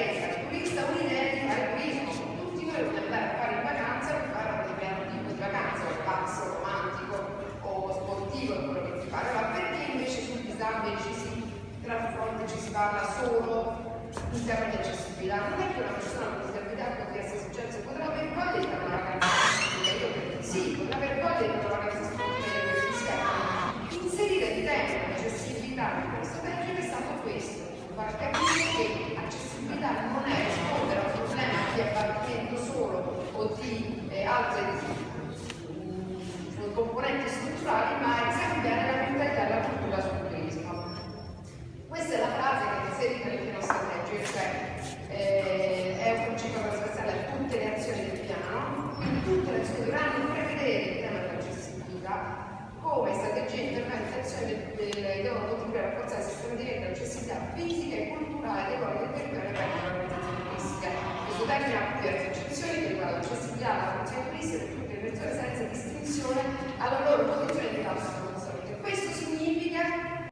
partenza, il turista un'idea di fare turismo, tutti vogliono andare a fare in vacanza per fare un determinato tipo di vacanza, o pazzo, romantico o sportivo, quello che ti pare, ma perché invece sul disabile ci si trasforma, ci si parla solo in termini di accessibilità? Non è che una persona con disabilità con essere successo potrà aver voglia di fare una vacanza sportiva, sì, potrà aver voglia di fare una vacanza sportiva, inserire di tempo l'accessibilità in questo periodo altre componenti strutturali, ma esaminare la mentalità e la cultura sul turismo. Questa è la frase che è inserita nel piano strategico, cioè eh, è un principio trasversale a tutte le azioni del piano, quindi tutte le azioni dovranno prevedere il tema dell'accessibilità come strategia di intervento e azioni devono contribuire a rafforzare il sistema di rete accessibilità fisica e culturale dei luoghi del territorio per l'organizzazione turistica. Questo termine ha diverse accezioni che riguardano l'accessibilità alla funzione turistica per tutte